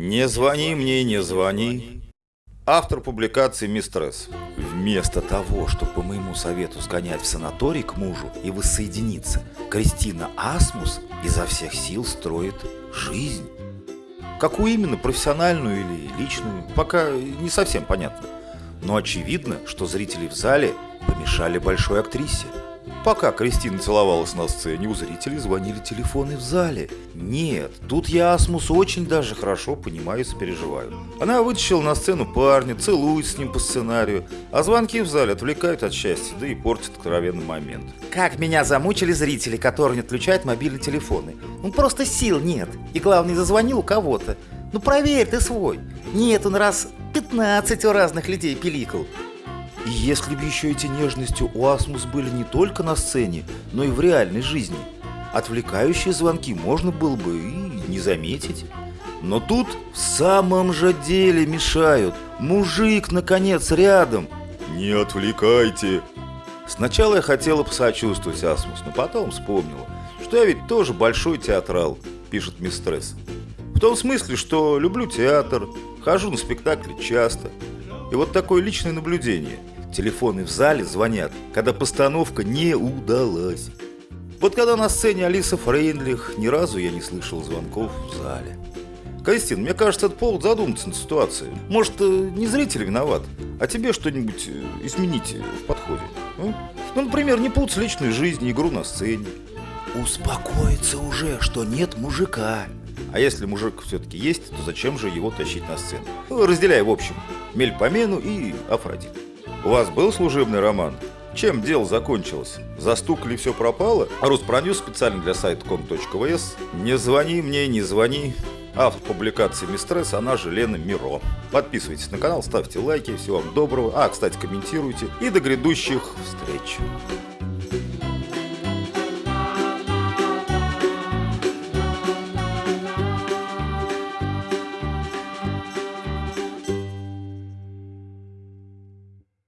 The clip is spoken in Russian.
Не звони мне, не звони. Автор публикации «Мистресс». Вместо того, чтобы по моему совету сгонять в санаторий к мужу и воссоединиться, Кристина Асмус изо всех сил строит жизнь. Какую именно, профессиональную или личную, пока не совсем понятно. Но очевидно, что зрители в зале помешали большой актрисе. Пока Кристина целовалась на сцене, у зрителей звонили телефоны в зале. Нет, тут я Асмус очень даже хорошо понимаю и сопереживаю. Она вытащила на сцену парня, целует с ним по сценарию, а звонки в зале отвлекают от счастья, да и портят откровенный момент. Как меня замучили зрители, которые не отключают мобильные телефоны. Ну просто сил нет. И главное, зазвонил у кого-то. Ну проверь ты свой. Нет, он раз 15 у разных людей пиликал. И если бы еще эти нежности у Асмус были не только на сцене, но и в реальной жизни, отвлекающие звонки можно было бы и не заметить. Но тут в самом же деле мешают. Мужик, наконец, рядом. Не отвлекайте. Сначала я хотела посочувствовать Асмус, но потом вспомнила, что я ведь тоже большой театрал, пишет Мистресс. В том смысле, что люблю театр, хожу на спектакли часто. И вот такое личное наблюдение – Телефоны в зале звонят, когда постановка не удалась. Вот когда на сцене Алиса Фрейндлих, ни разу я не слышал звонков в зале. Кристин, мне кажется, это повод задуматься над ситуацией. Может, э, не зритель виноват, а тебе что-нибудь э, изменить в подходе. А? Ну, например, не путать личную жизнь и игру на сцене. Успокоиться уже, что нет мужика. А если мужик все-таки есть, то зачем же его тащить на сцену? Разделяй в общем. Мельпомену и Афродит. У вас был служебный роман? Чем дело закончилось? Застукали все пропало? А Руспроньюз специально для сайта com.vs. Не звони мне, не звони. Автор публикации Мистресс, она же Лена Миро. Подписывайтесь на канал, ставьте лайки, всего вам доброго. А, кстати, комментируйте. И до грядущих встреч.